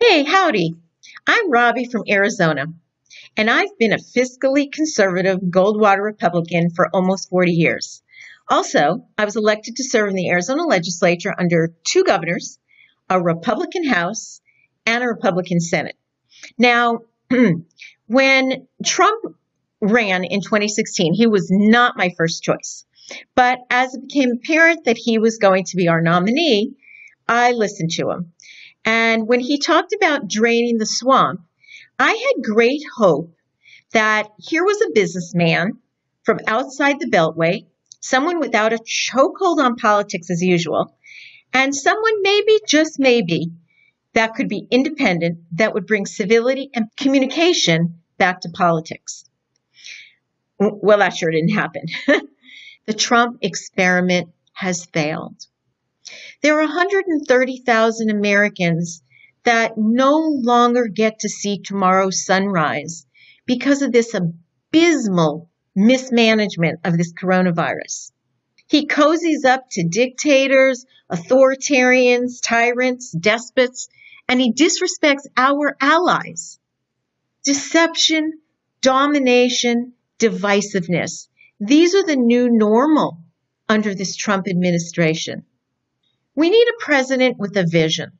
Hey, howdy. I'm Robbie from Arizona, and I've been a fiscally conservative Goldwater Republican for almost 40 years. Also, I was elected to serve in the Arizona legislature under two governors, a Republican House, and a Republican Senate. Now, when Trump ran in 2016, he was not my first choice. But as it became apparent that he was going to be our nominee, I listened to him. And when he talked about draining the swamp, I had great hope that here was a businessman from outside the Beltway, someone without a chokehold on politics as usual, and someone maybe, just maybe, that could be independent, that would bring civility and communication back to politics. Well, that sure didn't happen. the Trump experiment has failed. There are 130,000 Americans that no longer get to see tomorrow's sunrise because of this abysmal mismanagement of this coronavirus. He cozies up to dictators, authoritarians, tyrants, despots, and he disrespects our allies. Deception, domination, divisiveness. These are the new normal under this Trump administration. We need a president with a vision.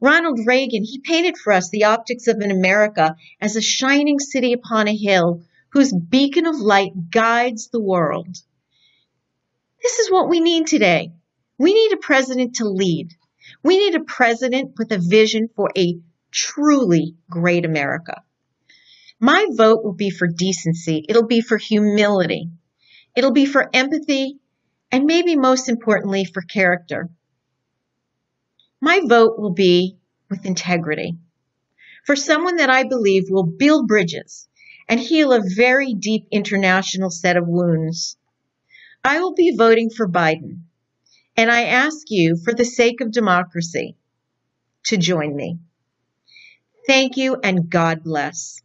Ronald Reagan, he painted for us the optics of an America as a shining city upon a hill whose beacon of light guides the world. This is what we need today. We need a president to lead. We need a president with a vision for a truly great America. My vote will be for decency. It'll be for humility. It'll be for empathy and maybe most importantly for character. My vote will be with integrity for someone that I believe will build bridges and heal a very deep international set of wounds. I will be voting for Biden, and I ask you, for the sake of democracy, to join me. Thank you and God bless.